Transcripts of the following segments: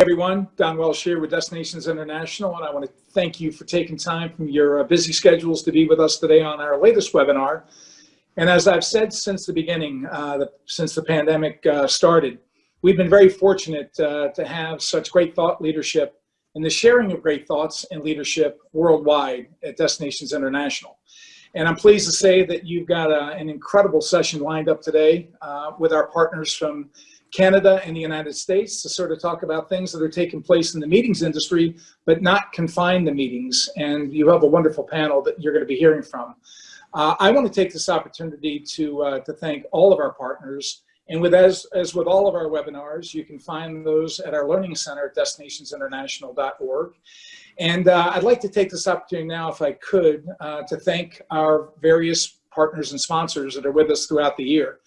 everyone. Don Welsh here with Destinations International, and I want to thank you for taking time from your uh, busy schedules to be with us today on our latest webinar. And as I've said since the beginning, uh, the, since the pandemic uh, started, we've been very fortunate uh, to have such great thought leadership and the sharing of great thoughts and leadership worldwide at Destinations International. And I'm pleased to say that you've got a, an incredible session lined up today uh, with our partners from Canada and the United States to sort of talk about things that are taking place in the meetings industry, but not confine the meetings. And you have a wonderful panel that you're going to be hearing from. Uh, I want to take this opportunity to, uh, to thank all of our partners. And with as, as with all of our webinars, you can find those at our Learning Center at destinationsinternational.org. And uh, I'd like to take this opportunity now, if I could, uh, to thank our various partners and sponsors that are with us throughout the year.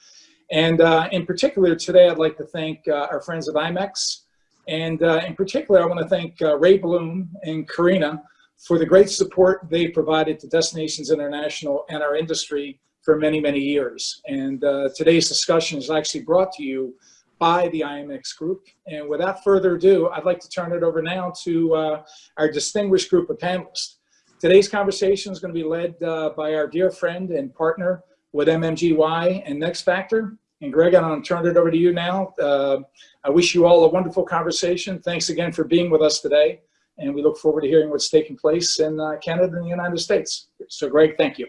And uh, in particular, today, I'd like to thank uh, our friends at IMEX. And uh, in particular, I want to thank uh, Ray Bloom and Carina for the great support they provided to Destinations International and our industry for many, many years. And uh, today's discussion is actually brought to you by the IMEX group. And without further ado, I'd like to turn it over now to uh, our distinguished group of panelists. Today's conversation is going to be led by our dear friend and partner with MMGY and Next Factor, and Greg, I'm going to turn it over to you now. Uh, I wish you all a wonderful conversation. Thanks again for being with us today. And we look forward to hearing what's taking place in uh, Canada and the United States. So Greg, thank you.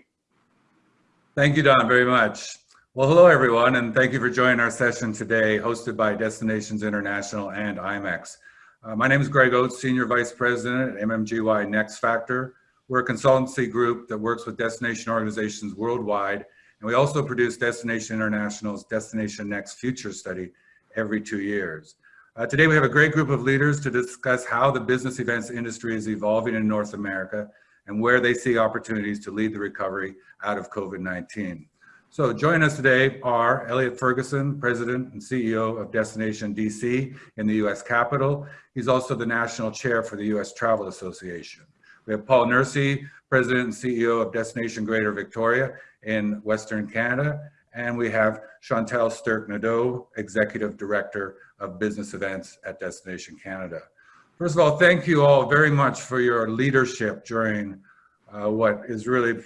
Thank you, Don, very much. Well, hello, everyone, and thank you for joining our session today, hosted by Destinations International and IMEX. Uh, my name is Greg Oates, Senior Vice President at MMGY Next Factor. We're a consultancy group that works with destination organizations worldwide and we also produce Destination International's Destination Next Future Study every two years. Uh, today we have a great group of leaders to discuss how the business events industry is evolving in North America and where they see opportunities to lead the recovery out of COVID-19. So joining us today are Elliot Ferguson, President and CEO of Destination DC in the US Capital. He's also the National Chair for the US Travel Association. We have Paul Nursey, President and CEO of Destination Greater Victoria in Western Canada. And we have Chantal Sturk-Nadeau, Executive Director of Business Events at Destination Canada. First of all, thank you all very much for your leadership during uh, what is really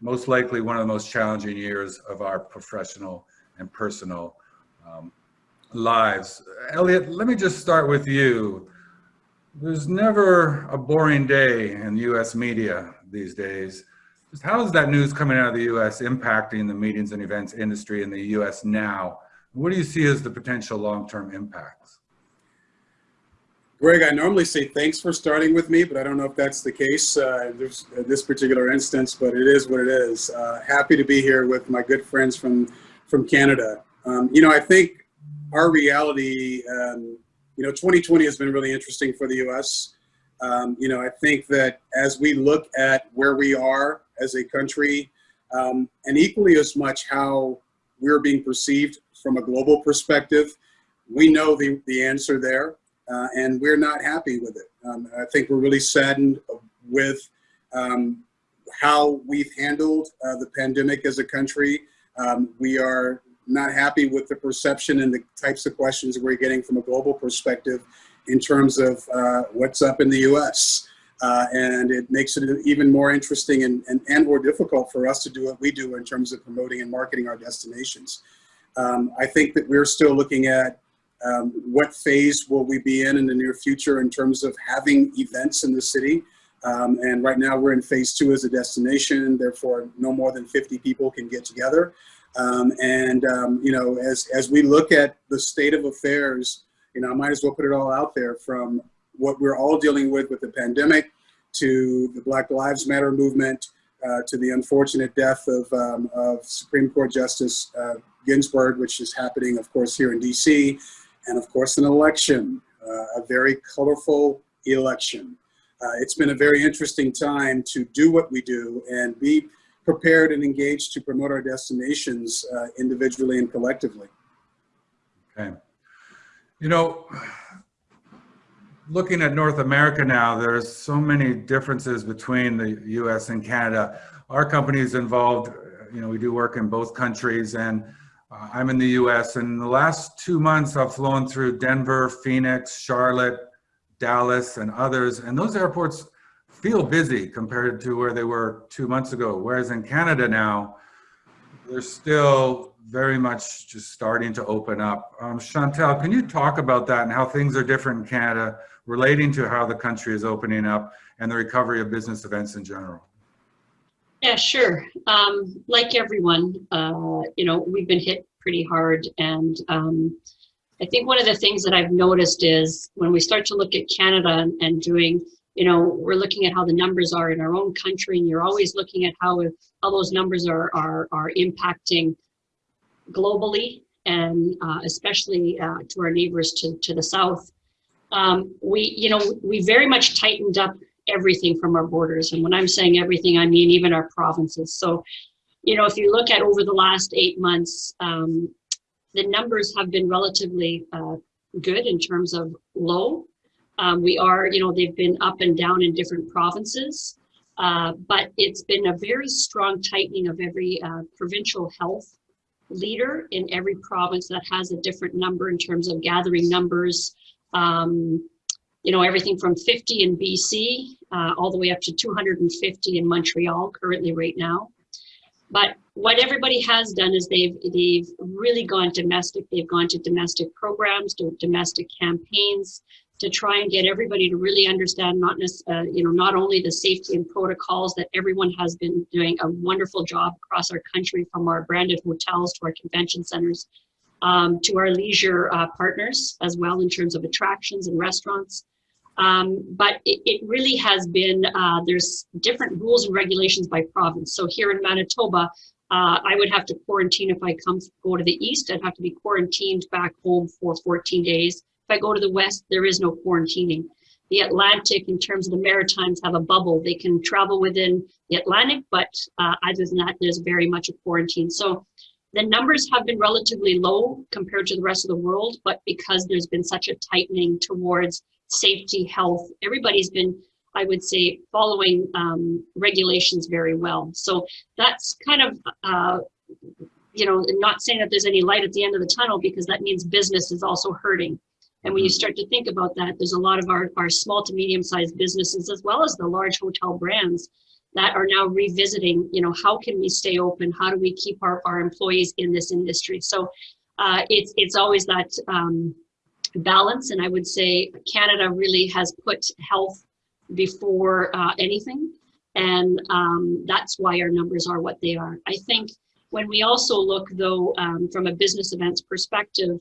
most likely one of the most challenging years of our professional and personal um, lives. Elliot, let me just start with you. There's never a boring day in US media these days. How is that news coming out of the US impacting the meetings and events industry in the US now? What do you see as the potential long-term impacts? Greg, I normally say thanks for starting with me, but I don't know if that's the case uh, in this particular instance, but it is what it is. Uh, happy to be here with my good friends from, from Canada. Um, you know, I think our reality, um, you know, 2020 has been really interesting for the US. Um, you know, I think that as we look at where we are as a country, um, and equally as much how we're being perceived from a global perspective, we know the, the answer there, uh, and we're not happy with it. Um, I think we're really saddened with um, how we've handled uh, the pandemic as a country. Um, we are not happy with the perception and the types of questions we're getting from a global perspective in terms of uh, what's up in the US. Uh, and it makes it even more interesting and, and, and more difficult for us to do what we do in terms of promoting and marketing our destinations. Um, I think that we're still looking at um, what phase will we be in in the near future in terms of having events in the city. Um, and right now we're in phase two as a destination, therefore no more than 50 people can get together. Um, and, um, you know, as, as we look at the state of affairs you know, I might as well put it all out there from what we're all dealing with with the pandemic to the Black Lives Matter movement uh, to the unfortunate death of, um, of Supreme Court Justice uh, Ginsburg, which is happening, of course, here in DC, and of course, an election, uh, a very colorful election. Uh, it's been a very interesting time to do what we do and be prepared and engaged to promote our destinations uh, individually and collectively. Okay. You know, looking at North America now, there's so many differences between the US and Canada. Our company is involved, you know, we do work in both countries and Uh, I'm in the US and the last two months I've flown through Denver, Phoenix, Charlotte, Dallas and others and those airports feel busy compared to where they were two months ago. Whereas in Canada now, they're still very much just starting to open up. Um, Chantal, can you talk about that and how things are different in Canada relating to how the country is opening up and the recovery of business events in general? Yeah, sure. Um, like everyone, uh, you know, we've been hit pretty hard. And um, I think one of the things that I've noticed is when we start to look at Canada and, doing, you know, we're looking at how the numbers are in our own country, and you're always looking at how, how those numbers are, are, are impacting globally and uh, especially uh, to our neighbors to, to the south. Um, we, you know, we very much tightened up everything from our borders. And when I'm saying everything, I mean even our provinces. So, you know, if you look at over the last eight months, um, the numbers have been relatively uh, good in terms of low. Um, we are, you know, they've been up and down in different provinces, uh, but it's been a very strong tightening of every uh, provincial health leader in every province that has a different number in terms of gathering numbers. Um, you know, everything from 50 in BC uh, all the way up to 250 in Montreal currently right now. But what everybody has done is they've they've really gone domestic. They've gone to domestic programs, to domestic campaigns to try and get everybody to really understand not uh, you know not only the safety and protocols that everyone has been doing a wonderful job across our country from our branded hotels to our convention centers um, to our leisure uh, partners as well in terms of attractions and restaurants um, but it, it, really has been, uh, there's different rules and regulations by province. So here in Manitoba, uh, I would have to quarantine if I come go to the east, I'd have to be quarantined back home for 14 days. If I go to the west, there is no quarantining. The Atlantic, in terms of the Maritimes, have a bubble. They can travel within the Atlantic, but uh, other than that, there's very much a quarantine. So the numbers have been relatively low compared to the rest of the world, but because there's been such a tightening towards safety, health. Everybody's been, I would say, following um, regulations very well. So that's kind of, uh, you know, not saying that there's any light at the end of the tunnel because that means business is also hurting. And when you start to think about that, there's a lot of our, our small to medium sized businesses as well as the large hotel brands that are now revisiting, you know, how can we stay open? How do we keep our, our employees in this industry? So uh, it's, it's always that, um, balance. And I would say Canada really has put health before uh, anything. And um, that's why our numbers are what they are. I think when we also look though, um, from a business events perspective,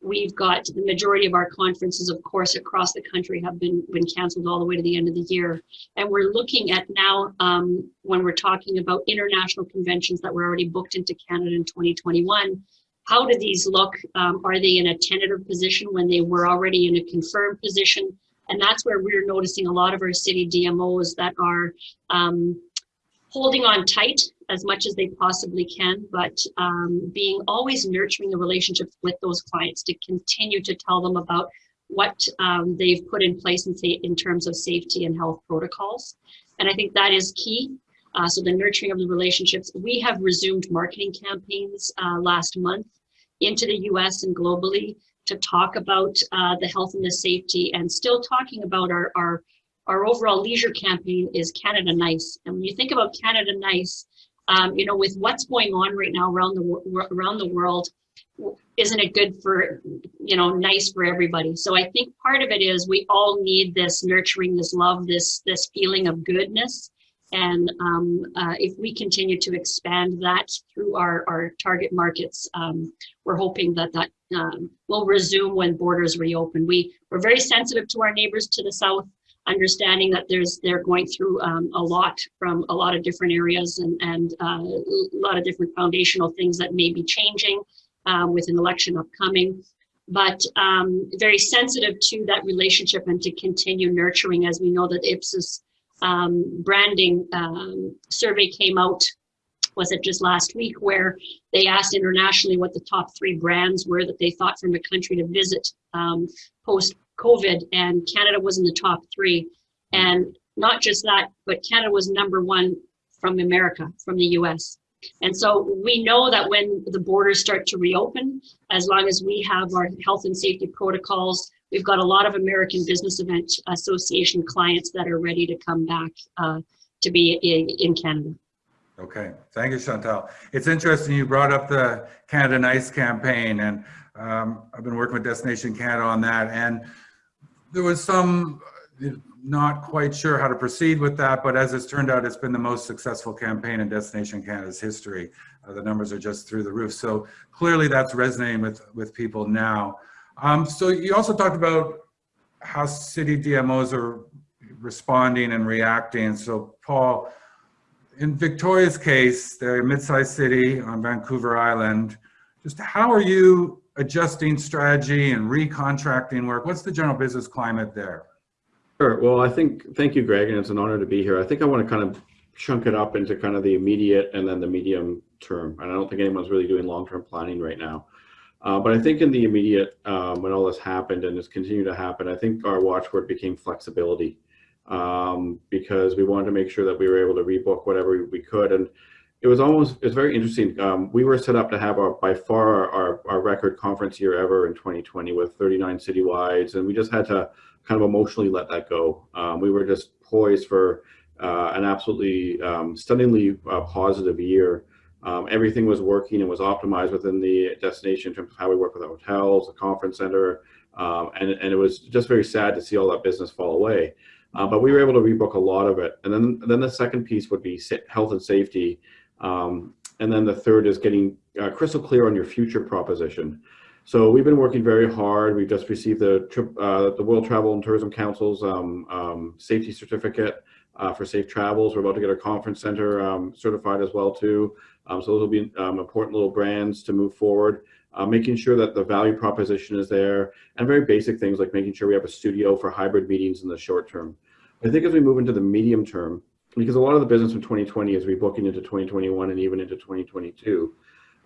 we've got the majority of our conferences, of course, across the country have been, been canceled all the way to the end of the year. And we're looking at now, um, when we're talking about international conventions that were already booked into Canada in 2021, how do these look? Um, are they in a tentative position when they were already in a confirmed position? And that's where we're noticing a lot of our city DMOs that are um, holding on tight as much as they possibly can, but um, being always nurturing the relationships with those clients to continue to tell them about what um, they've put in place in, in terms of safety and health protocols. And I think that is key. Uh, so the nurturing of the relationships. We have resumed marketing campaigns uh, last month into the US and globally to talk about uh, the health and the safety and still talking about our, our, our overall leisure campaign is Canada Nice. And when you think about Canada Nice, um, you know, with what's going on right now around the, around the world, isn't it good for, you know, nice for everybody? So I think part of it is we all need this nurturing, this love, this, this feeling of goodness and um, uh, if we continue to expand that through our, our target markets, um, we're hoping that that um, will resume when borders reopen. We, we're very sensitive to our neighbors to the south, understanding that there's they're going through um, a lot from a lot of different areas and, and uh, a lot of different foundational things that may be changing um, with an election upcoming. But um, very sensitive to that relationship and to continue nurturing as we know that Ipsos um, branding um, survey came out, was it just last week, where they asked internationally what the top three brands were that they thought from a country to visit um, post-COVID, and Canada was in the top three. And not just that, but Canada was number one from America, from the US. And so we know that when the borders start to reopen, as long as we have our health and safety protocols, we've got a lot of American Business Event Association clients that are ready to come back uh, to be in, in Canada. Okay, thank you, Chantal. It's interesting you brought up the Canada Nice campaign, and um, I've been working with Destination Canada on that, and there was some uh, not quite sure how to proceed with that, but as it's turned out, it's been the most successful campaign in Destination Canada's history. Uh, the numbers are just through the roof, so clearly that's resonating with with people now. Um, so you also talked about how city DMOs are responding and reacting. So Paul, in Victoria's case, they're a mid-sized city on Vancouver Island. Just how are you adjusting strategy and recontracting work? What's the general business climate there? Sure. Well, I think, thank you, Greg, and it's an honor to be here. I think I want to kind of chunk it up into kind of the immediate and then the medium term. And I don't think anyone's really doing long-term planning right now. Uh, but I think in the immediate, um, when all this happened and has continued to happen, I think our watchword became flexibility um, because we wanted to make sure that we were able to rebook whatever we could. And it was almost it's very interesting. Um, we were set up to have our, by far our, our record conference year ever in 2020 with 39 citywides. And we just had to kind of emotionally let that go. Um, we were just poised for uh, an absolutely um, stunningly uh, positive year. Um, everything was working and was optimized within the destination in terms of how we work with the hotels, the conference center, um, and, and it was just very sad to see all that business fall away. Uh, but we were able to rebook a lot of it. And then, then the second piece would be health and safety. Um, and then the third is getting uh, crystal clear on your future proposition. So we've been working very hard. We've just received the trip, uh, the World Travel and Tourism Council's um, um, safety certificate uh, for safe travels. We're about to get our conference center um, certified as well too. Um, so those will be um, important little brands to move forward. Uh, making sure that the value proposition is there and very basic things like making sure we have a studio for hybrid meetings in the short term. I think as we move into the medium term, because a lot of the business from 2020 is rebooking into 2021 and even into 2022.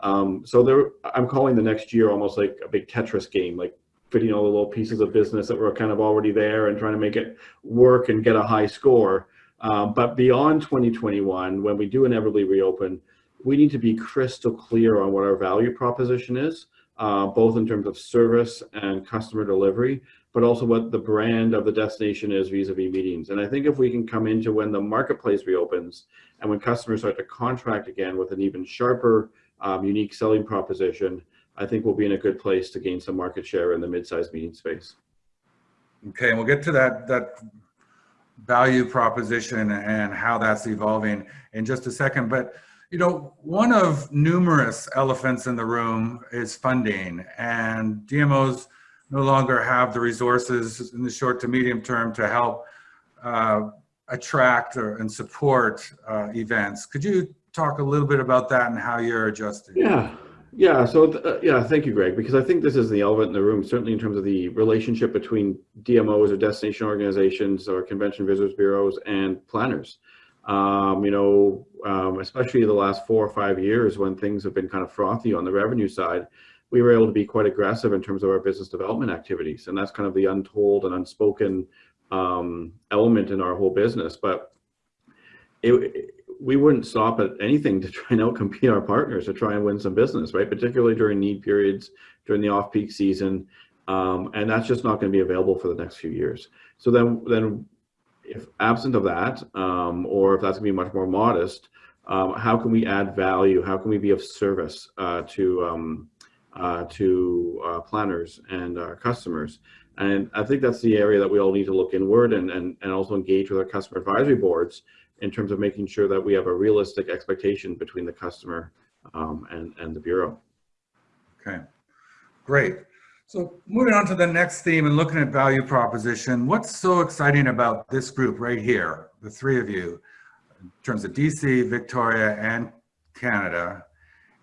Um, so there, I'm calling the next year almost like a big Tetris game, like fitting all the little pieces of business that were kind of already there and trying to make it work and get a high score. Um, but beyond 2021, when we do inevitably reopen, we need to be crystal clear on what our value proposition is, uh, both in terms of service and customer delivery, but also what the brand of the destination is vis-a-vis -vis meetings. And I think if we can come into when the marketplace reopens and when customers start to contract again with an even sharper, um, unique selling proposition, I think we'll be in a good place to gain some market share in the mid-sized meeting space. Okay, and we'll get to that, that value proposition and how that's evolving in just a second. But you know, one of numerous elephants in the room is funding and DMOs no longer have the resources in the short to medium term to help uh, attract or, and support uh, events. Could you talk a little bit about that and how you're adjusting? Yeah, yeah. So uh, yeah, thank you, Greg, because I think this is the elephant in the room, certainly in terms of the relationship between DMOs or destination organizations or convention visitors bureaus and planners. Um, you know, um, especially the last four or five years when things have been kind of frothy on the revenue side, we were able to be quite aggressive in terms of our business development activities. And that's kind of the untold and unspoken um, element in our whole business. But it, we wouldn't stop at anything to try and outcompete our partners to try and win some business, right? Particularly during need periods, during the off-peak season. Um, and that's just not going to be available for the next few years. So then, then if absent of that, um, or if that's gonna be much more modest, um, how can we add value? How can we be of service uh, to um, uh, to uh, planners and our customers? And I think that's the area that we all need to look inward and, and, and also engage with our customer advisory boards in terms of making sure that we have a realistic expectation between the customer um, and, and the Bureau. Okay, great. So moving on to the next theme and looking at value proposition, what's so exciting about this group right here, the three of you, in terms of DC, Victoria, and Canada,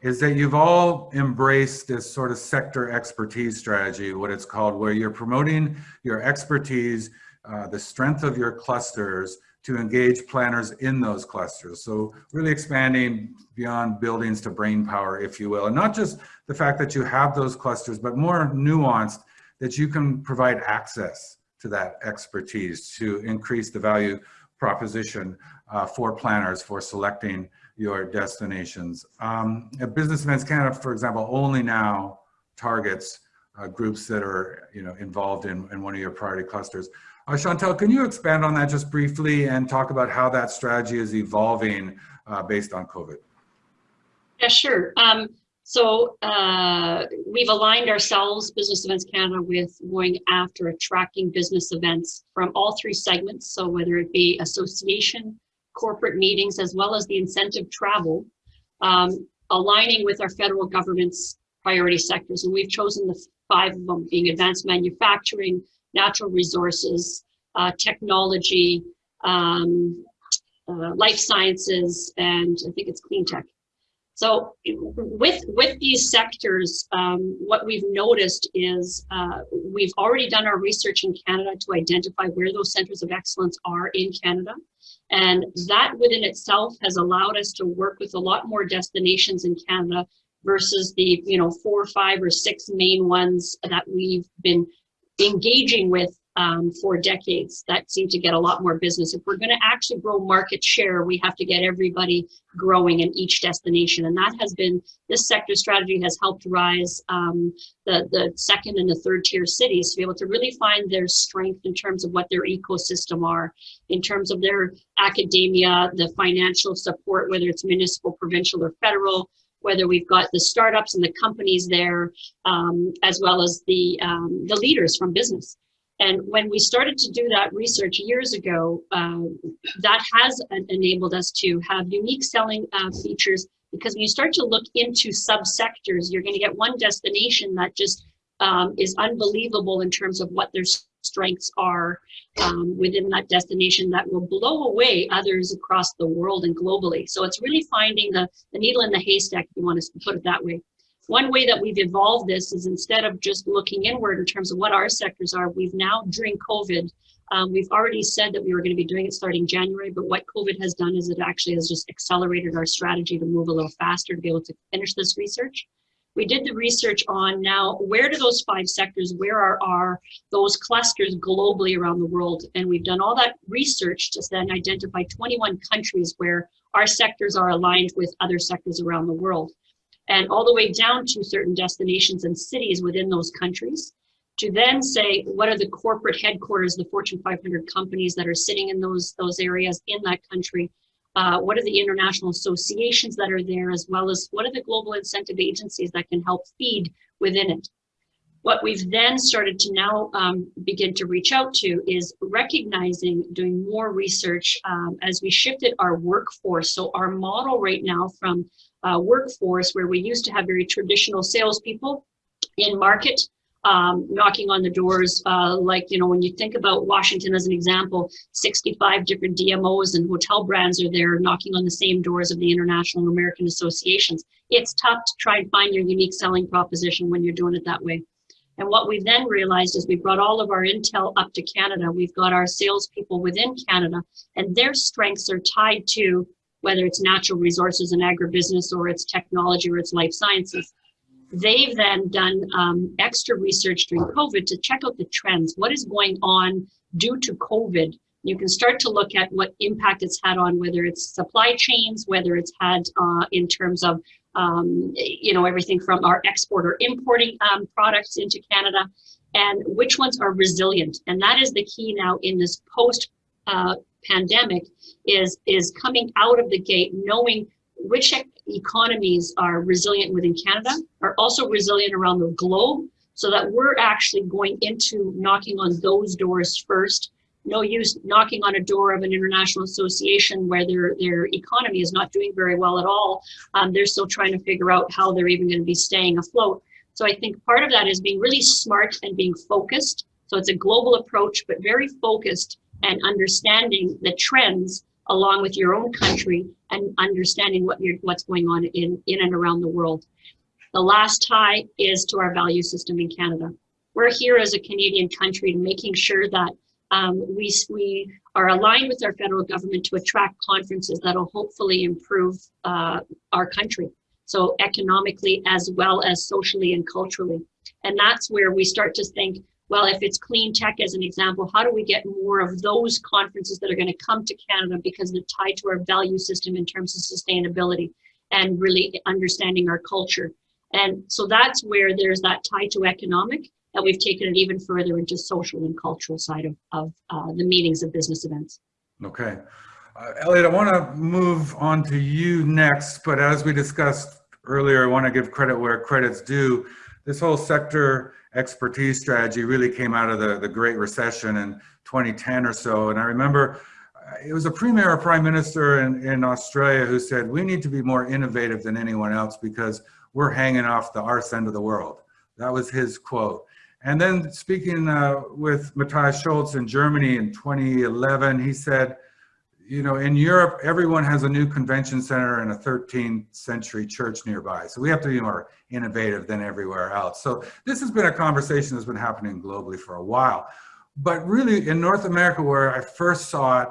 is that you've all embraced this sort of sector expertise strategy, what it's called, where you're promoting your expertise, uh, the strength of your clusters, to engage planners in those clusters. So really expanding beyond buildings to brain power, if you will. And not just the fact that you have those clusters, but more nuanced that you can provide access to that expertise to increase the value proposition uh, for planners for selecting your destinations. Um, Business Events Canada, for example, only now targets uh, groups that are you know, involved in, in one of your priority clusters. Uh, Chantal, can you expand on that just briefly and talk about how that strategy is evolving uh, based on COVID? Yeah, sure. Um, so uh, we've aligned ourselves, Business Events Canada, with going after attracting business events from all three segments. So whether it be association, corporate meetings, as well as the incentive travel, um, aligning with our federal government's priority sectors. And we've chosen the five of them being advanced manufacturing, natural resources, uh, technology, um, uh, life sciences, and I think it's clean tech. So with, with these sectors, um, what we've noticed is uh, we've already done our research in Canada to identify where those centers of excellence are in Canada. And that within itself has allowed us to work with a lot more destinations in Canada versus the you know four, or five, or six main ones that we've been engaging with um, for decades that seem to get a lot more business. If we're going to actually grow market share, we have to get everybody growing in each destination. And that has been, this sector strategy has helped rise um, the, the second and the third tier cities to be able to really find their strength in terms of what their ecosystem are, in terms of their academia, the financial support, whether it's municipal, provincial, or federal, whether we've got the startups and the companies there, um, as well as the, um, the leaders from business. And when we started to do that research years ago, uh, that has enabled us to have unique selling uh, features because when you start to look into subsectors, you're going to get one destination that just um, is unbelievable in terms of what their strengths are um, within that destination that will blow away others across the world and globally. So it's really finding the, the needle in the haystack, if you want to put it that way. One way that we've evolved this is instead of just looking inward in terms of what our sectors are, we've now during COVID, um, we've already said that we were going to be doing it starting January, but what COVID has done is it actually has just accelerated our strategy to move a little faster to be able to finish this research. We did the research on now, where do those five sectors, where are, are those clusters globally around the world? And we've done all that research to then identify 21 countries where our sectors are aligned with other sectors around the world and all the way down to certain destinations and cities within those countries to then say what are the corporate headquarters the fortune 500 companies that are sitting in those those areas in that country? Uh, what are the international associations that are there as well as what are the global incentive agencies that can help feed within it? What we've then started to now um, begin to reach out to is recognizing doing more research um, as we shifted our workforce. So our model right now from uh, workforce where we used to have very traditional salespeople in market um, knocking on the doors uh, like you know when you think about Washington as an example 65 different DMOs and hotel brands are there knocking on the same doors of the international and American associations. It's tough to try and find your unique selling proposition when you're doing it that way. And what we then realized is we brought all of our intel up to Canada. We've got our salespeople within Canada and their strengths are tied to whether it's natural resources and agribusiness or it's technology or it's life sciences. They've then done um, extra research during COVID to check out the trends. What is going on due to COVID? You can start to look at what impact it's had on whether it's supply chains, whether it's had uh, in terms of um, you know everything from our export or importing um, products into Canada, and which ones are resilient. And that is the key now in this post uh, pandemic is is coming out of the gate knowing which economies are resilient within Canada, are also resilient around the globe, so that we're actually going into knocking on those doors first. No use knocking on a door of an international association where their, their economy is not doing very well at all. Um, they're still trying to figure out how they're even going to be staying afloat. So I think part of that is being really smart and being focused. So it's a global approach, but very focused and understanding the trends along with your own country and understanding what you're, what's going on in, in and around the world. The last tie is to our value system in Canada. We're here as a Canadian country making sure that um, we, we are aligned with our federal government to attract conferences that will hopefully improve uh, our country. So economically as well as socially and culturally. And that's where we start to think well, if it's clean tech as an example, how do we get more of those conferences that are going to come to Canada because they're tied to our value system in terms of sustainability and really understanding our culture. And so that's where there's that tie to economic, and we've taken it even further into social and cultural side of, of uh, the meetings of business events. Okay. Uh, Elliot, I want to move on to you next, but as we discussed earlier, I want to give credit where credit's due. This whole sector expertise strategy really came out of the, the Great Recession in 2010 or so. And I remember uh, it was a premier or prime minister in, in Australia who said, we need to be more innovative than anyone else because we're hanging off the arse end of the world. That was his quote. And then speaking uh, with Matthias Schultze in Germany in 2011, he said, you know, in Europe, everyone has a new convention center and a 13th century church nearby. So we have to be more innovative than everywhere else. So this has been a conversation that's been happening globally for a while. But really in North America, where I first saw it,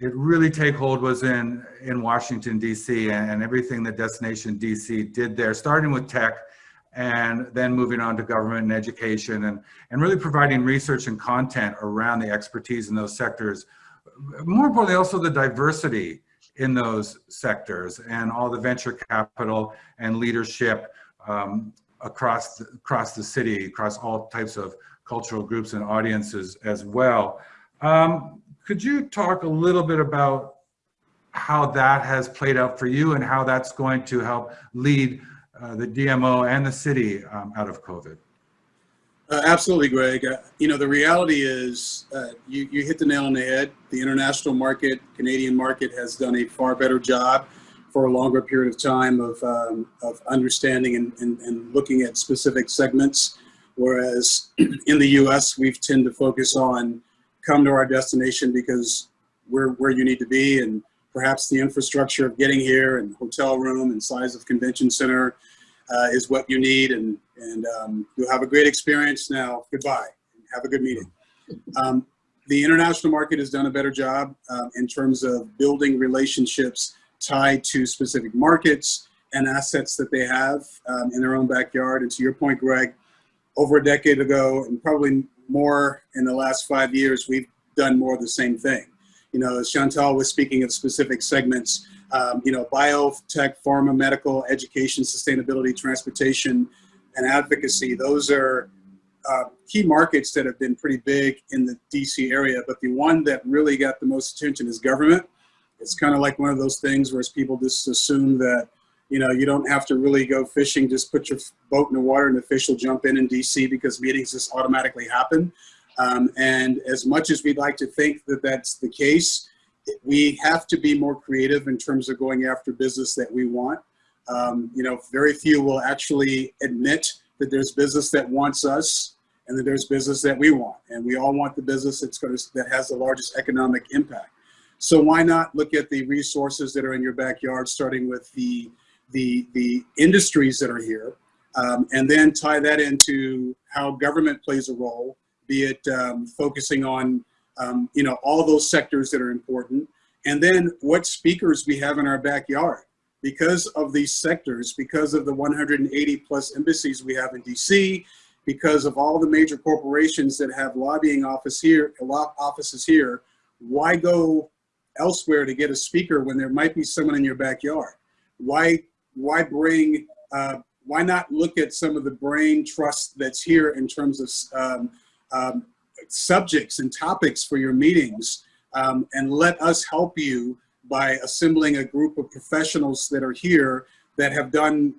it really take hold was in, in Washington, DC and, and everything that Destination DC did there, starting with tech and then moving on to government and education and, and really providing research and content around the expertise in those sectors more importantly, also the diversity in those sectors and all the venture capital and leadership um, across, the, across the city, across all types of cultural groups and audiences as well. Um, could you talk a little bit about how that has played out for you and how that's going to help lead uh, the DMO and the city um, out of COVID? Uh, absolutely, Greg. Uh, you know, the reality is uh, you, you hit the nail on the head. The international market, Canadian market has done a far better job for a longer period of time of, um, of understanding and, and, and looking at specific segments. Whereas in the US, we've tend to focus on come to our destination because we're where you need to be and perhaps the infrastructure of getting here and hotel room and size of convention center uh, is what you need and, and um, you'll have a great experience now. Goodbye. Have a good meeting. Um, the international market has done a better job uh, in terms of building relationships tied to specific markets and assets that they have um, in their own backyard. And to your point, Greg, over a decade ago and probably more in the last five years, we've done more of the same thing. You know, as Chantal was speaking of specific segments, um, you know, biotech, pharma, medical, education, sustainability, transportation, and advocacy. Those are uh, key markets that have been pretty big in the DC area, but the one that really got the most attention is government. It's kind of like one of those things where people just assume that, you know, you don't have to really go fishing, just put your boat in the water and the fish will jump in in DC because meetings just automatically happen. Um, and as much as we'd like to think that that's the case, we have to be more creative in terms of going after business that we want. Um, you know, very few will actually admit that there's business that wants us and that there's business that we want. And we all want the business that's going to, that has the largest economic impact. So why not look at the resources that are in your backyard, starting with the, the, the industries that are here, um, and then tie that into how government plays a role, be it um, focusing on um, you know, all those sectors that are important. And then what speakers we have in our backyard. Because of these sectors, because of the 180 plus embassies we have in DC, because of all the major corporations that have lobbying office here, offices here, why go elsewhere to get a speaker when there might be someone in your backyard? Why, why bring, uh, why not look at some of the brain trust that's here in terms of um, um, subjects and topics for your meetings um, and let us help you by assembling a group of professionals that are here that have done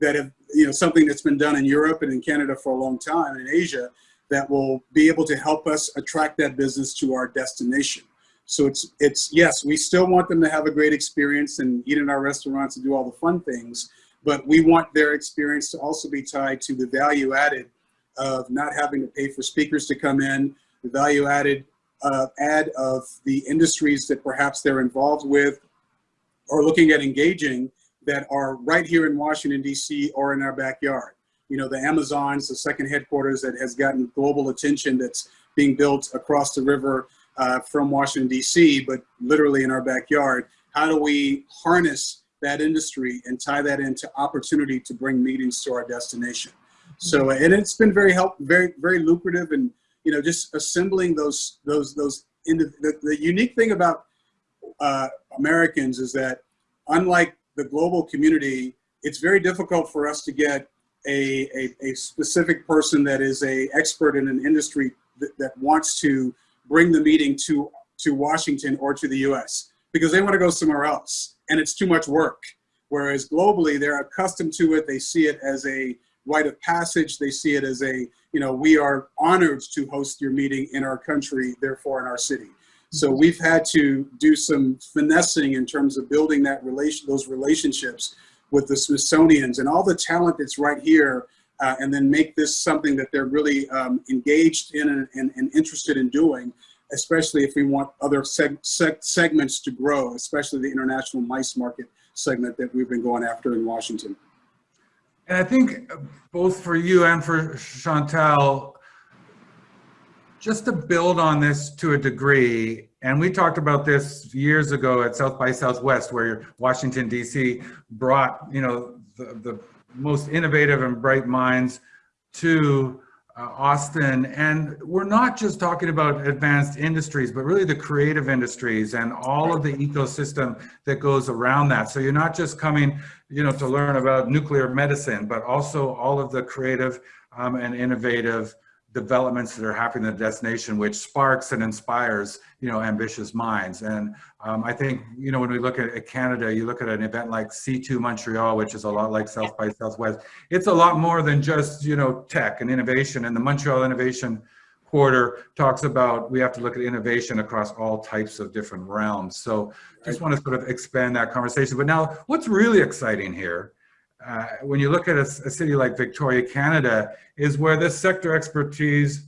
that have you know something that's been done in Europe and in Canada for a long time in Asia that will be able to help us attract that business to our destination. So it's it's yes, we still want them to have a great experience and eat in our restaurants and do all the fun things, but we want their experience to also be tied to the value added of not having to pay for speakers to come in, the value added uh, add of the industries that perhaps they're involved with or looking at engaging that are right here in Washington, D.C. or in our backyard. You know, the Amazons, the second headquarters that has gotten global attention that's being built across the river uh, from Washington, D.C., but literally in our backyard. How do we harness that industry and tie that into opportunity to bring meetings to our destination? So, and it's been very help, very, very lucrative and you know, just assembling those, those, those, indi- the, the unique thing about uh, Americans is that unlike the global community, it's very difficult for us to get a, a, a specific person that is a expert in an industry that, that wants to bring the meeting to, to Washington or to the US because they want to go somewhere else and it's too much work. Whereas globally, they're accustomed to it. They see it as a rite of passage. They see it as a, you know, we are honored to host your meeting in our country, therefore in our city. So we've had to do some finessing in terms of building that relation, those relationships with the Smithsonians and all the talent that's right here, uh, and then make this something that they're really um, engaged in and, and, and interested in doing, especially if we want other seg seg segments to grow, especially the international MICE market segment that we've been going after in Washington. And I think both for you and for Chantal, just to build on this to a degree, and we talked about this years ago at South by Southwest, where Washington DC brought, you know, the, the most innovative and bright minds to uh, Austin. And we're not just talking about advanced industries, but really the creative industries and all of the ecosystem that goes around that. So you're not just coming, you know, to learn about nuclear medicine, but also all of the creative um, and innovative developments that are happening in the destination, which sparks and inspires, you know, ambitious minds. And um, I think, you know, when we look at, at, Canada, you look at an event like C2 Montreal, which is a lot like South by Southwest. It's a lot more than just, you know, tech and innovation. And the Montreal Innovation Quarter talks about we have to look at innovation across all types of different realms. So just want to sort of expand that conversation. But now what's really exciting here uh, when you look at a, a, city like Victoria, Canada, is where this sector expertise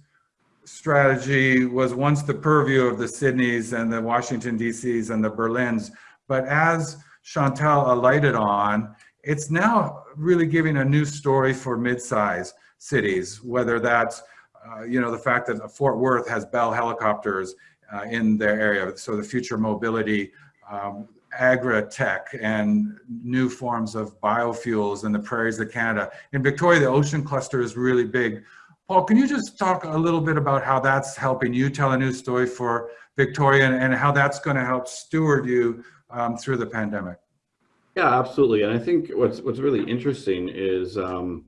strategy was once the purview of the Sydneys and the Washington DCs and the Berlins. But as Chantal alighted on, it's now really giving a new story for mid-size cities, whether that's, uh, you know, the fact that Fort Worth has Bell helicopters uh, in their area, so the future mobility um, agri-tech and new forms of biofuels in the prairies of Canada. In Victoria, the ocean cluster is really big. Paul, can you just talk a little bit about how that's helping you tell a new story for Victoria and, and how that's going to help steward you um, through the pandemic? Yeah, absolutely. And I think what's what's really interesting is um,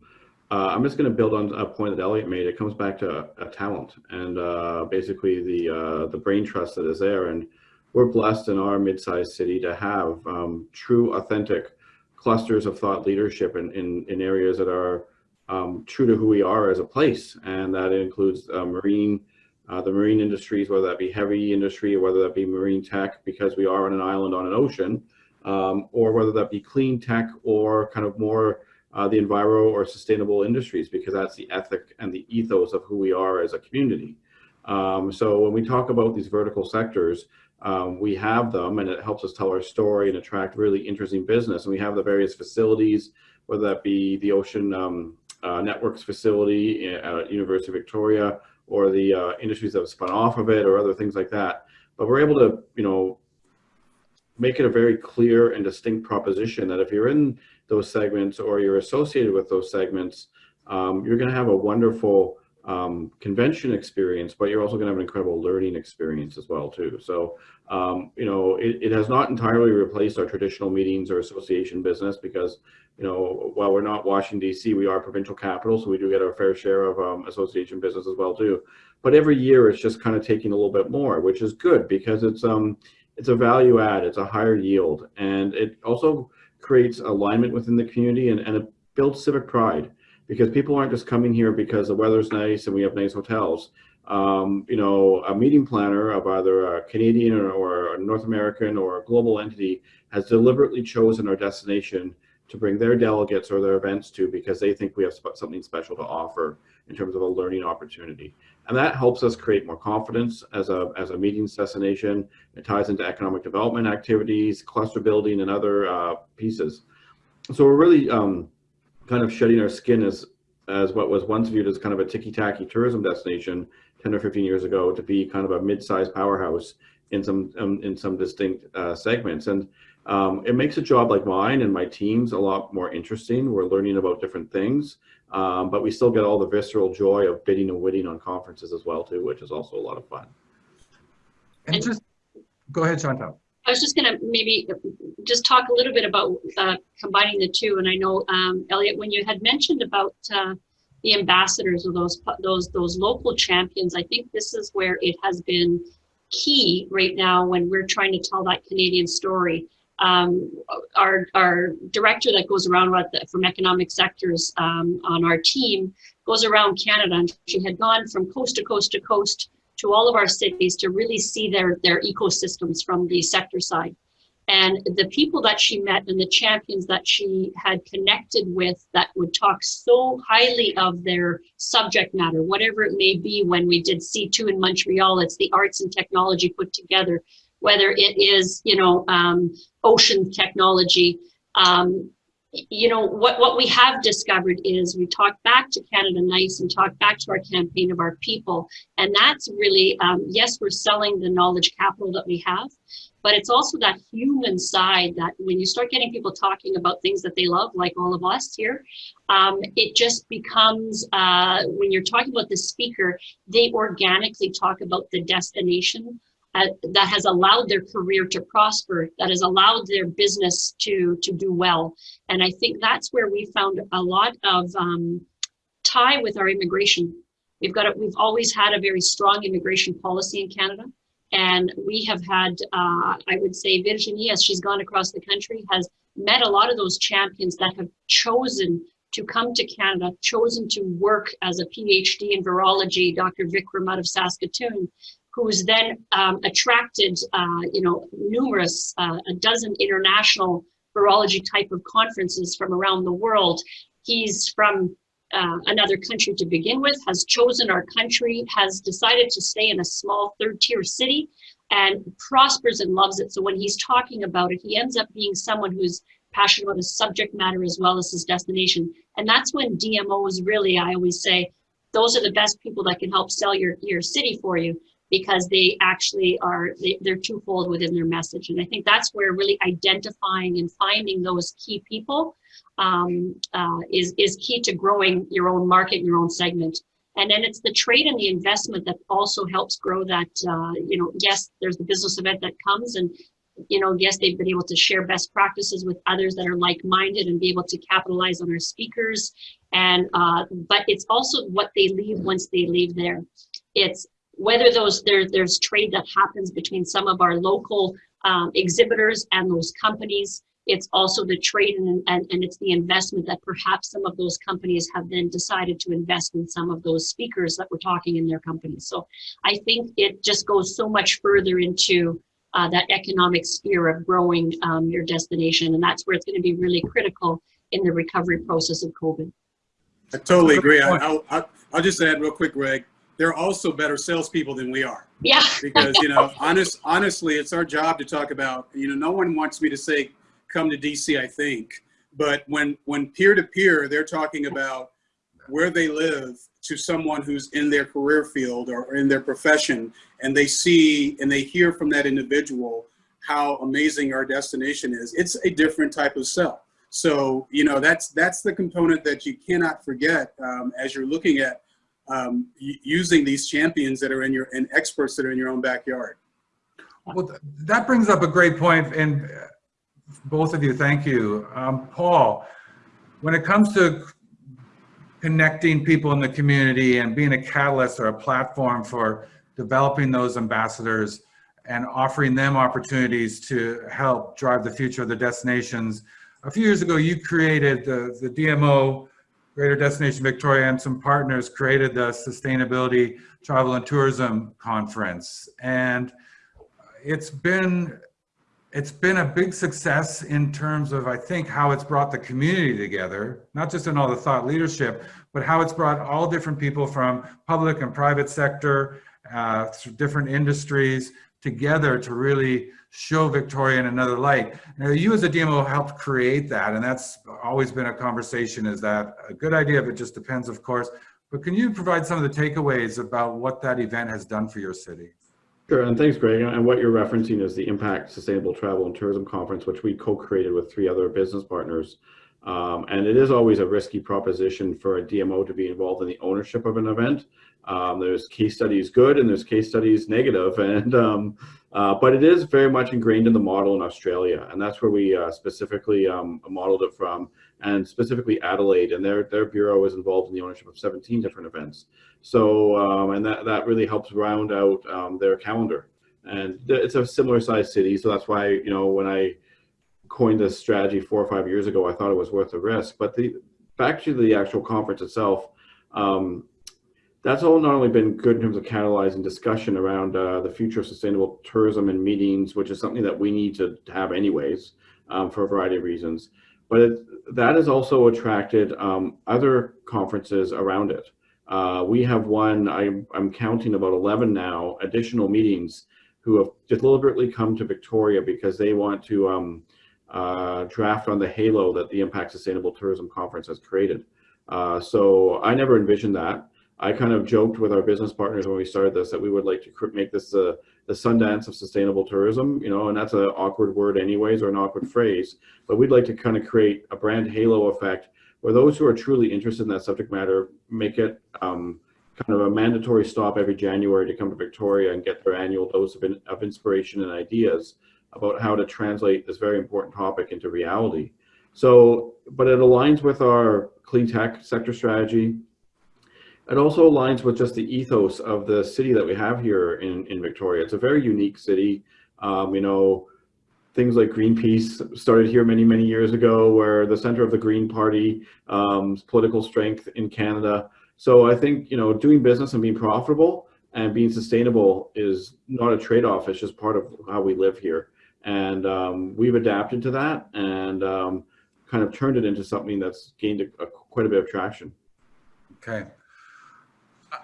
uh, I'm just going to build on a point that Elliot made. It comes back to a, talent and uh, basically the uh, the brain trust that is there. And we're blessed in our mid-sized city to have um, true, authentic clusters of thought leadership in, in, in areas that are um, true to who we are as a place. And that includes uh, marine, uh, the marine industries, whether that be heavy industry or whether that be marine tech, because we are on an island on an ocean, um, or whether that be clean tech or kind of more uh, the enviro or sustainable industries, because that's the ethic and the ethos of who we are as a community. Um, so when we talk about these vertical sectors, um, we have them and it helps us tell our story and attract really interesting business. And we have the various facilities, whether that be the Ocean um, uh, Networks facility at University of Victoria or the uh, industries that have spun off of it or other things like that. But we're able to, you know, make it a very clear and distinct proposition that if you're in those segments or you're associated with those segments, um, you're going to have a wonderful um, convention experience, but you're also going to have an incredible learning experience as well too. So, um, you know, it, it, has not entirely replaced our traditional meetings or association business because, you know, while we're not Washington D.C., we are provincial capital, so we do get our fair share of um, association business as well too. But every year it's just kind of taking a little bit more, which is good because it's um it's a value add, it's a higher yield, and it also creates alignment within the community and, and it builds civic pride because people aren't just coming here because the weather's nice and we have nice hotels. Um, you know, a meeting planner of either a Canadian or, a North American or a global entity has deliberately chosen our destination to bring their delegates or their events to because they think we have something special to offer in terms of a learning opportunity. And that helps us create more confidence as a, as a meetings destination. It ties into economic development activities, cluster building, and other uh, pieces. So we're really um, kind of shedding our skin as as what was once viewed as kind of a ticky-tacky tourism destination 10 or 15 years ago to be kind of a mid-sized powerhouse in some um, in some distinct uh, segments. And Um, it makes a job like mine and my team's a lot more interesting. We're learning about different things, um, but we still get all the visceral joy of bidding and winning on conferences as well too, which is also a lot of fun. Just, go ahead, Chantal. I was just gonna maybe just talk a little bit about uh, combining the two. And I know, um, Elliot, when you had mentioned about uh, the ambassadors or those those those local champions, I think this is where it has been key right now when we're trying to tell that Canadian story. Um, our our director that goes around the, from economic sectors um, on our team goes around Canada, and she had gone from coast to coast to coast to all of our cities to really see their their ecosystems from the sector side. And the people that she met and the champions that she had connected with that would talk so highly of their subject matter, whatever it may be, when we did C2 in Montreal, it's the arts and technology put together, whether it is, you know, um, ocean technology. Um, you know, what, what we have discovered is we talk back to Canada Nice and talk back to our campaign of our people. And that's really, um, yes, we're selling the knowledge capital that we have, but it's also that human side that when you start getting people talking about things that they love, like all of us here, um, it just becomes, uh, when you're talking about the speaker, they organically talk about the destination that has allowed their career to prosper, that has allowed their business to, to do well. And I think that's where we found a lot of um, tie with our immigration. We've got, we've always had a very strong immigration policy in Canada. And we have had, uh, I would say, Virginie, as she's gone across the country, has met a lot of those champions that have chosen to come to Canada, chosen to work as a PhD in virology, Dr. Vikram out of Saskatoon, who's then um, attracted, uh, you know, numerous, uh, a dozen international virology type of conferences from around the world. He's from uh, another country to begin with, has chosen our country, has decided to stay in a small third tier city and prospers and loves it. So when he's talking about it, he ends up being someone who's passionate about his subject matter as well as his destination. And that's when DMOs really, I always say, those are the best people that can help sell your, your city for you because they actually are, they, they're twofold within their message. And I think that's where really identifying and finding those key people um, uh, is, is key to growing your own market, and your own segment. And then it's the trade and the investment that also helps grow that, uh, you know, yes, there's the business event that comes and, you know, yes, they've been able to share best practices with others that are like-minded and be able to capitalize on our speakers. And, uh, but it's also what they leave once they leave there. It's whether those there, there's trade that happens between some of our local um, exhibitors and those companies. It's also the trade and, and, and it's the investment that perhaps some of those companies have then decided to invest in some of those speakers that were talking in their companies. So I think it just goes so much further into uh, that economic sphere of growing um, your destination. And that's where it's going to be really critical in the recovery process of COVID. I totally agree. I, I'll, I'll, I'll just add real quick, Greg. They're also better salespeople than we are. Yeah. Because, you know, honest, honestly, it's our job to talk about, you know, no one wants me to say, come to DC, I think. But when, when peer to peer, they're talking about where they live to someone who's in their career field or in their profession, and they see and they hear from that individual how amazing our destination is, it's a different type of sell. So, you know, that's, that's the component that you cannot forget um, as you're looking at um, using these champions that are in your, and experts that are in your own backyard. Well, th- that brings up a great point, and uh, both of you, thank you. Um, Paul, when it comes to connecting people in the community and being a catalyst or a platform for developing those ambassadors and offering them opportunities to help drive the future of the destinations, a few years ago, you created the, the DMO Greater Destination Victoria and some partners created the Sustainability Travel and Tourism Conference. And it's been it's been a big success in terms of, I think, how it's brought the community together, not just in all the thought leadership, but how it's brought all different people from public and private sector, uh, different industries together to really show Victoria in another light. Now, you as a DMO helped create that, and that's always been a conversation. Is that a good idea? If it just depends, of course. But can you provide some of the takeaways about what that event has done for your city? Sure, and thanks, Greg. And what you're referencing is the Impact Sustainable Travel and Tourism Conference, which we co-created with three other business partners. Um, and it is always a risky proposition for a DMO to be involved in the ownership of an event. Um, there's case studies good and there's case studies negative, and um, uh, but it is very much ingrained in the model in Australia, and that's where we uh, specifically um, modeled it from, and specifically Adelaide, and their their bureau is involved in the ownership of 17 different events. So, um, and that that really helps round out um, their calendar, and it's a similar sized city, so that's why you know when I coined this strategy four or five years ago, I thought it was worth the risk. But the back to the actual conference itself. That's all not only been good in terms of catalyzing discussion around uh, the future of sustainable tourism and meetings, which is something that we need to have anyways um, for a variety of reasons, but it, that has also attracted um, other conferences around it. Uh, we have one, I'm, I'm counting about 11 now, additional meetings who have deliberately come to Victoria because they want to um, uh, draft on the halo that the Impact Sustainable Tourism Conference has created. Uh, so I never envisioned that. I kind of joked with our business partners when we started this that we would like to make this uh, the Sundance of sustainable tourism, you know, and that's an awkward word anyways, or an awkward phrase, but we'd like to kind of create a brand halo effect where those who are truly interested in that subject matter make it um, kind of a mandatory stop every January to come to Victoria and get their annual dose of, in, of inspiration and ideas about how to translate this very important topic into reality. So, but it aligns with our clean tech sector strategy, it also aligns with just the ethos of the city that we have here in, in Victoria. It's a very unique city. Um, you know, things like Greenpeace started here many, many years ago, where the center of the Green Party, um, political strength in Canada. So I think, you know, doing business and being profitable and being sustainable is not a trade-off. It's just part of how we live here. And um, we've adapted to that and um, kind of turned it into something that's gained a, a, quite a bit of traction. Okay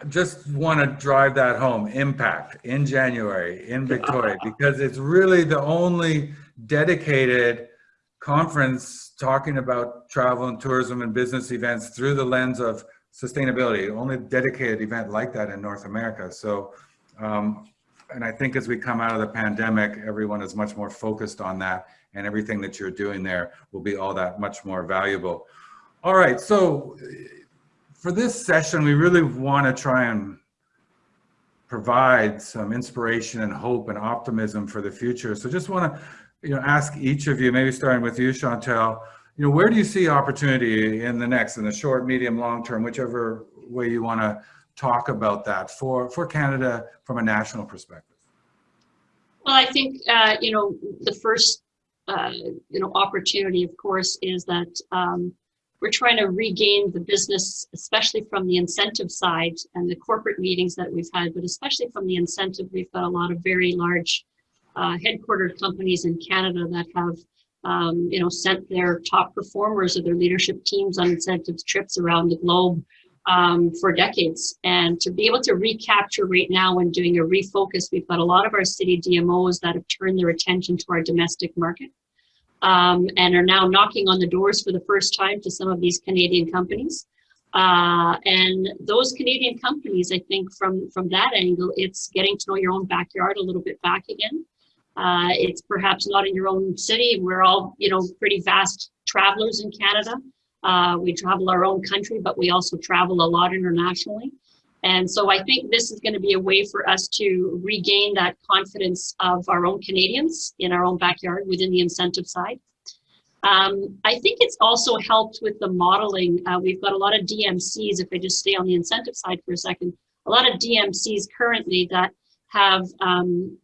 just want to drive that home impact in january in victoria because it's really the only dedicated conference talking about travel and tourism and business events through the lens of sustainability only dedicated event like that in north america. So um, and i think as we come out of the pandemic everyone is much more focused on that and everything that you're doing there will be all that much more valuable. All right so for this session, we really want to try and provide some inspiration and hope and optimism for the future. So just want to, you know, ask each of you, maybe starting with you, Chantal, you know, where do you see opportunity in the next, in the short, medium, long term, whichever way you want to talk about that for, for Canada from a national perspective? Well, I think, uh, you know, the first, uh, you know, opportunity, of course, is that um, we're trying to regain the business, especially from the incentive side and the corporate meetings that we've had, but especially from the incentive, we've got a lot of very large uh, headquartered companies in Canada that have, um, you know, sent their top performers or their leadership teams on incentive trips around the globe um, for decades. And to be able to recapture right now when doing a refocus, we've got a lot of our city DMOs that have turned their attention to our domestic market um, and are now knocking on the doors for the first time to some of these Canadian companies. Uh, and those Canadian companies, I think from, from that angle, it's getting to know your own backyard a little bit back again. Uh, it's perhaps not in your own city. We're all, you know, pretty vast travelers in Canada. Uh, we travel our own country, but we also travel a lot internationally. And so I think this is going to be a way for us to regain that confidence of our own Canadians in our own backyard within the incentive side. Um, I think it's also helped with the modeling. Uh, we've got a lot of DMCs, if I just stay on the incentive side for a second, a lot of DMCs currently that have um,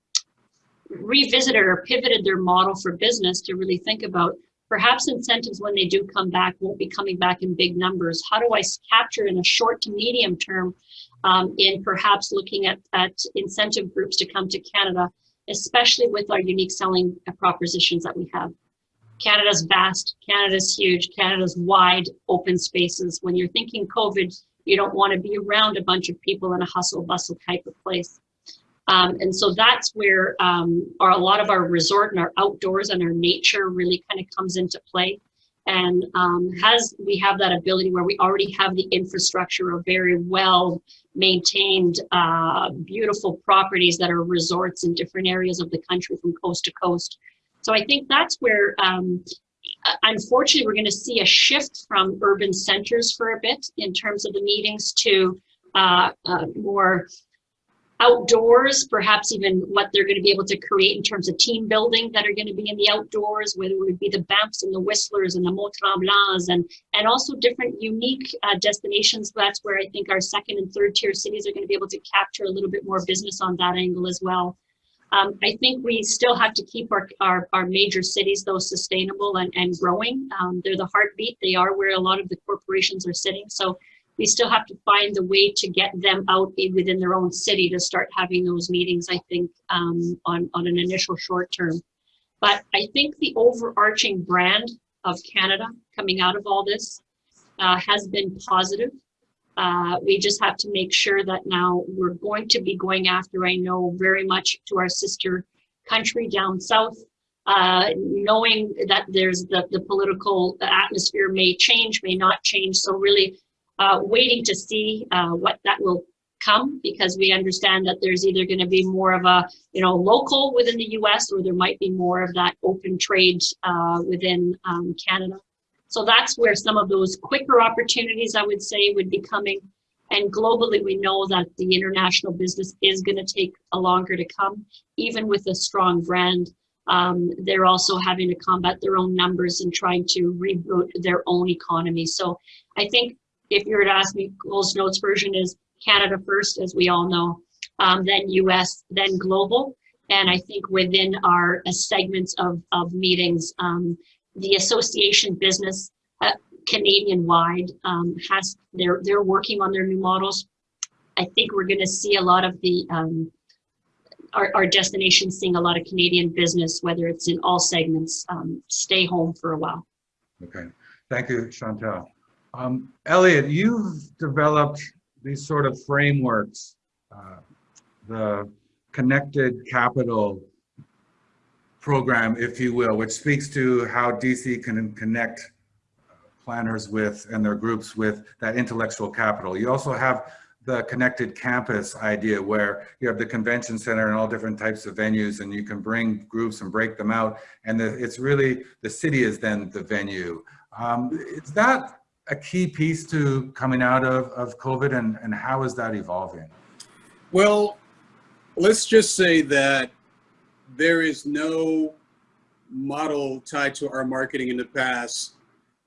revisited or pivoted their model for business to really think about perhaps incentives when they do come back won't be coming back in big numbers. How do I capture in a short to medium term um, in perhaps looking at, at incentive groups to come to Canada, especially with our unique selling propositions that we have. Canada's vast, Canada's huge, Canada's wide open spaces. When you're thinking COVID, you don't want to be around a bunch of people in a hustle bustle type of place. Um, and so that's where um, our, a lot of our resort and our outdoors and our nature really kind of comes into play. And um, has we have that ability where we already have the infrastructure of very well maintained uh, beautiful properties that are resorts in different areas of the country from coast to coast. So i think that's where um, uh, unfortunately we're going to see a shift from urban centers for a bit in terms of the meetings to uh, uh, more outdoors, perhaps even what they're going to be able to create in terms of team building that are going to be in the outdoors, whether it would be the Banffs and the Whistlers and the Mont Tremblants and, and also different unique uh, destinations. That's where I think our second and third tier cities are going to be able to capture a little bit more business on that angle as well. Um, I think we still have to keep our, our, our major cities though sustainable and, and growing. Um, they're the heartbeat. They are where a lot of the corporations are sitting. So we still have to find the way to get them out within their own city to start having those meetings, I think, um, on, on an initial short term. But I think the overarching brand of Canada coming out of all this uh, has been positive. Uh, we just have to make sure that now we're going to be going after, I know very much to our sister country down south, uh, knowing that there's the, the political atmosphere may change, may not change. So really uh, waiting to see uh, what that will come because we understand that there's either going to be more of a you know local within the US or there might be more of that open trade uh, within um, Canada. So that's where some of those quicker opportunities I would say would be coming. And globally, we know that the international business is going to take a longer to come, even with a strong brand. Um, they're also having to combat their own numbers and trying to reboot their own economy. So I think if you were to ask me, Coles Notes version is Canada first, as we all know, um, then US, then global. And I think within our uh, segments of, of meetings, um, the association business uh, Canadian wide um, has, they're, they're working on their new models. I think we're gonna see a lot of the, um, our, our destinations seeing a lot of Canadian business, whether it's in all segments, um, stay home for a while. Okay, thank you, Chantal. Um, Elliot, you've developed these sort of frameworks, uh, the connected capital program, if you will, which speaks to how DC can connect planners with and their groups with that intellectual capital. You also have the connected campus idea where you have the convention center and all different types of venues and you can bring groups and break them out. And it's really, the city is then the venue. Um, is that a key piece to coming out of, of COVID and, and how is that evolving? Well, let's just say that there is no model tied to our marketing in the past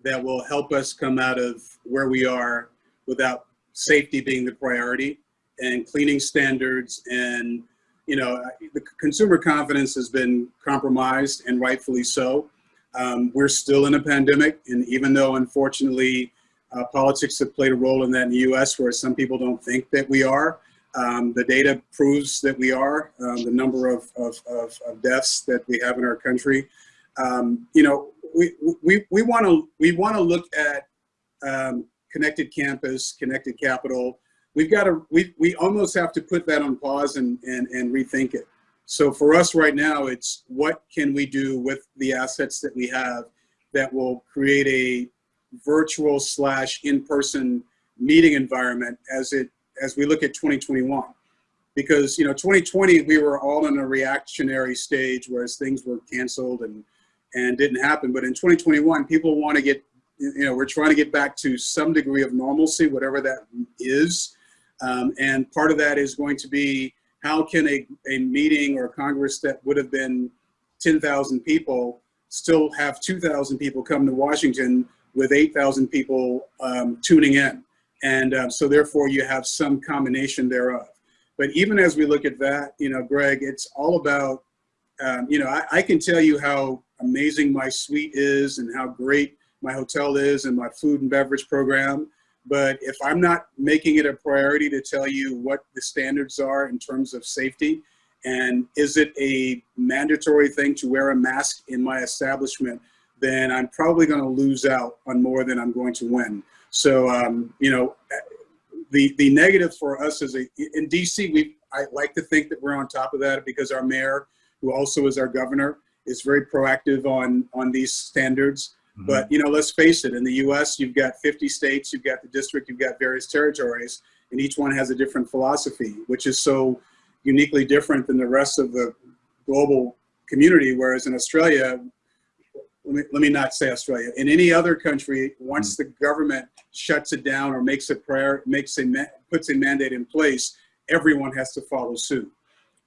that will help us come out of where we are without safety being the priority and cleaning standards and you know the consumer confidence has been compromised and rightfully so um, we're still in a pandemic and even though unfortunately uh, politics have played a role in that in the us where some people don't think that we are um, the data proves that we are um, the number of, of, of, of, deaths that we have in our country um, you know we we we want to we want to look at um, connected campus, connected capital. We've got to we we almost have to put that on pause and and and rethink it. So for us right now, it's what can we do with the assets that we have that will create a virtual slash in-person meeting environment as it as we look at 2021 because you know 2020 we were all in a reactionary stage whereas things were canceled and and didn't happen. But in 2021, people want to get, you know, we're trying to get back to some degree of normalcy, whatever that is. Um, and part of that is going to be how can a, a meeting or a Congress that would have been 10,000 people still have 2,000 people come to Washington with 8,000 people um, tuning in. And uh, so therefore you have some combination thereof. But even as we look at that, you know, Greg, it's all about, um, you know, I, I can tell you how amazing my suite is and how great my hotel is and my food and beverage program. But if I'm not making it a priority to tell you what the standards are in terms of safety, and is it a mandatory thing to wear a mask in my establishment, then I'm probably going to lose out on more than I'm going to win. So, um, you know, the the negative for us is a in DC. We I like to think that we're on top of that because our mayor, who also is our governor, is very proactive on, on these standards. Mhm. But, you know, let's face it, in the US, you've got 50 states, you've got the district, you've got various territories, and each one has a different philosophy, which is so uniquely different than the rest of the global community. Whereas in Australia, let me, let me not say Australia, in any other country, once the government shuts it down or makes a prayer, makes a, puts a mandate in place, everyone has to follow suit.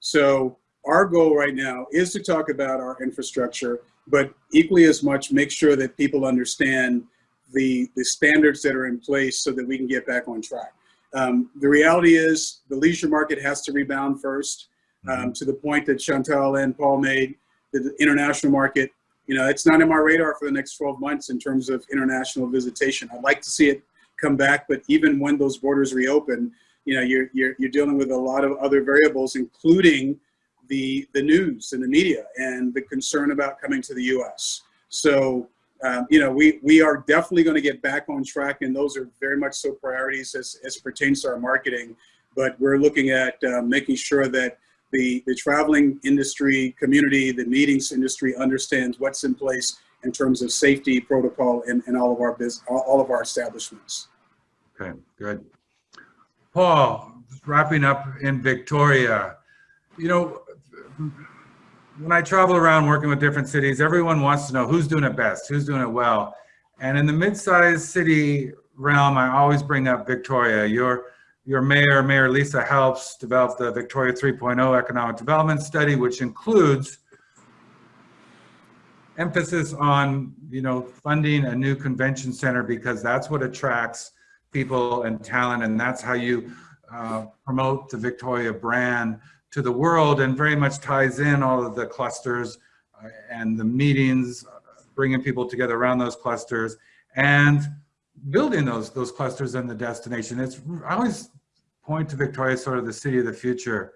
So our goal right now is to talk about our infrastructure, but equally as much, make sure that people understand the, the standards that are in place so that we can get back on track. Um, the reality is the leisure market has to rebound first um, to the point that Chantal and Paul made, the international market, you know, it's not in my radar for the next 12 months in terms of international visitation. I'd like to see it come back, but even when those borders reopen, you know, you're, you're, you're dealing with a lot of other variables, including the, the news and the media and the concern about coming to the US. So, um, you know, we, we are definitely going to get back on track and those are very much so priorities as, as pertains to our marketing. But we're looking at uh, making sure that the, the traveling industry community, the meetings industry understands what's in place in terms of safety protocol in, in all of our business, all of our establishments. Okay, good. Paul, wrapping up in Victoria, you know, when I travel around working with different cities, everyone wants to know who's doing it best, who's doing it well. And in the mid-sized city realm, I always bring up Victoria. Your, your mayor, Mayor Lisa Helps, developed the Victoria 3.0 Economic Development Study, which includes emphasis on, you know, funding a new convention center because that's what attracts people and talent, and that's how you uh, promote the Victoria brand to the world and very much ties in all of the clusters uh, and the meetings, uh, bringing people together around those clusters and building those those clusters and the destination. It's I always point to Victoria as sort of the city of the future.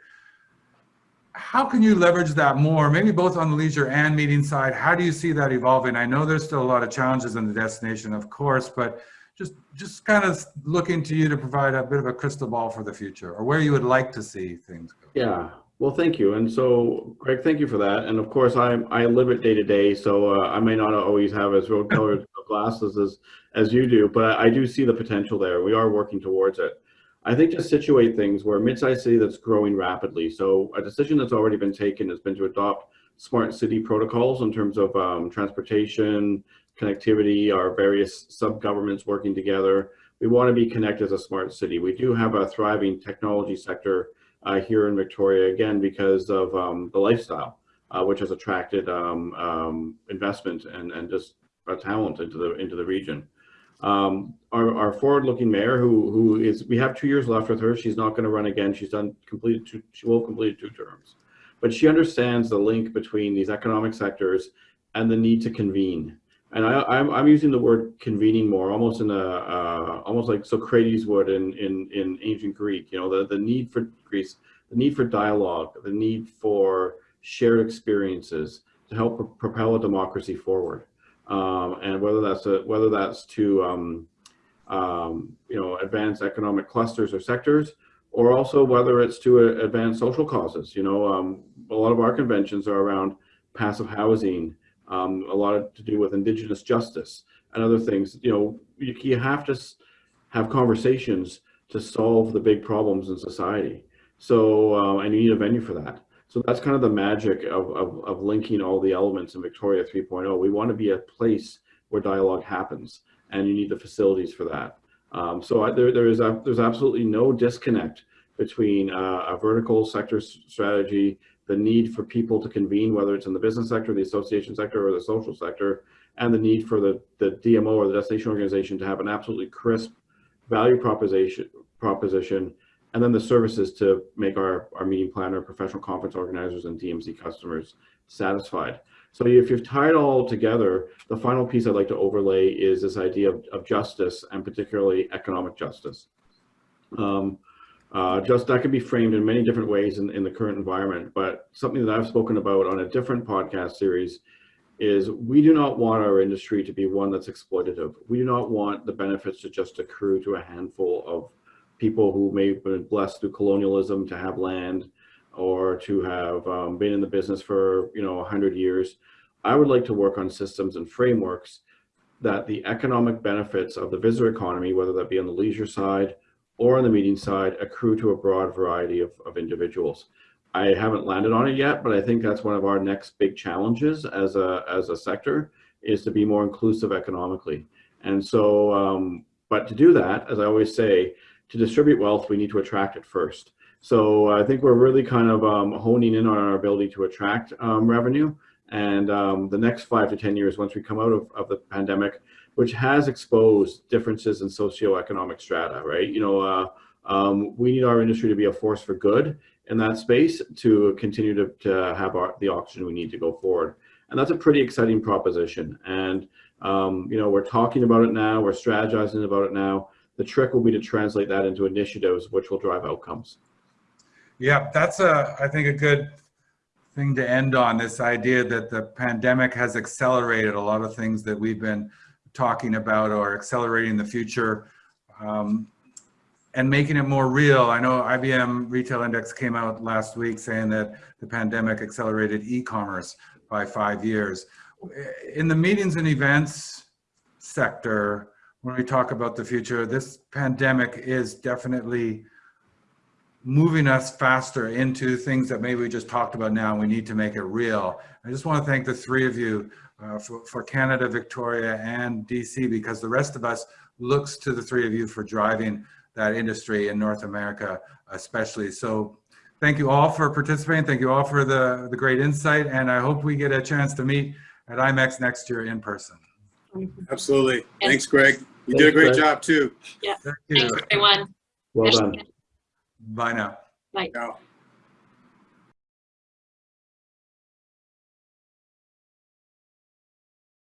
How can you leverage that more, maybe both on the leisure and meeting side? How do you see that evolving? I know there's still a lot of challenges in the destination, of course, but just just kind of looking to you to provide a bit of a crystal ball for the future or where you would like to see things. Yeah, well, thank you. And so, Greg, thank you for that. And of course, I I live it day to day, so uh, I may not always have as road colored glasses as as you do, but I do see the potential there. We are working towards it. I think to situate things, we're a mid-sized city that's growing rapidly. So a decision that's already been taken has been to adopt smart city protocols in terms of um, transportation, connectivity, our various sub-governments working together. We want to be connected as a smart city. We do have a thriving technology sector uh, here in Victoria, again, because of um, the lifestyle, uh, which has attracted um, um, investment and, and just talent into the, into the region. Um, our, our forward-looking mayor, who who is, we have two years left with her. She's not going to run again. She's done completed two. She will complete two terms, but she understands the link between these economic sectors and the need to convene. And I, I'm I'm using the word convening more, almost in a uh, almost like Socrates would in in in ancient Greek. You know, the the need for Greece, the need for dialogue, the need for shared experiences to help pro propel a democracy forward um, and whether that's a, whether that's to um, um, you know advance economic clusters or sectors, or also whether it's to uh, advance social causes. You know, um, a lot of our conventions are around passive housing, um, a lot to do with indigenous justice and other things. You know, you, you have to have conversations to solve the big problems in society. So, uh, and you need a venue for that. So that's kind of the magic of, of, of linking all the elements in Victoria 3.0. We want to be a place where dialogue happens and you need the facilities for that. Um, so I, there, there is a, there's absolutely no disconnect between uh, a vertical sector strategy, the need for people to convene, whether it's in the business sector, the association sector, or the social sector, and the need for the, the DMO or the destination organization to have an absolutely crisp value proposition, proposition and then the services to make our, our meeting planner, professional conference organizers, and DMC customers satisfied. So if you've tied all together, the final piece I'd like to overlay is this idea of, of justice and particularly economic justice. Um, uh, just that can be framed in many different ways in, in the current environment, but something that I've spoken about on a different podcast series is we do not want our industry to be one that's exploitative. We do not want the benefits to just accrue to a handful of people who may have been blessed through colonialism to have land or to have um, been in the business for you know 100 years i would like to work on systems and frameworks that the economic benefits of the visitor economy, whether that be on the leisure side or on the meeting side, accrue to a broad variety of, of individuals. I haven't landed on it yet, but I think that's one of our next big challenges as a, as a sector is to be more inclusive economically. And so, um, but to do that, as I always say, to distribute wealth, we need to attract it first. So I think we're really kind of um, honing in on our ability to attract um, revenue. And um, the next five to 10 years, once we come out of, of the pandemic, which has exposed differences in socioeconomic strata, right? You know, uh, um, we need our industry to be a force for good in that space to continue to, to have our, the oxygen we need to go forward. And that's a pretty exciting proposition. And, um, you know, we're talking about it now, we're strategizing about it now. The trick will be to translate that into initiatives which will drive outcomes. Yeah, that's a, I think a good thing to end on, this idea that the pandemic has accelerated a lot of things that we've been talking about or accelerating the future um, and making it more real. I know IBM Retail Index came out last week saying that the pandemic accelerated e-commerce by five years. In the meetings and events sector, when we talk about the future, this pandemic is definitely moving us faster into things that maybe we just talked about now we need to make it real. I just want to thank the three of you uh, for, for Canada, Victoria, and DC because the rest of us looks to the three of you for driving that industry in North America especially. So thank you all for participating. Thank you all for the, the great insight and I hope we get a chance to meet at IMEX next year in person. Absolutely. And- Thanks, Greg. You Thanks, did a great Greg. job too. Thank you. Thanks, everyone. Well done. Bye now. Bye. Ciao.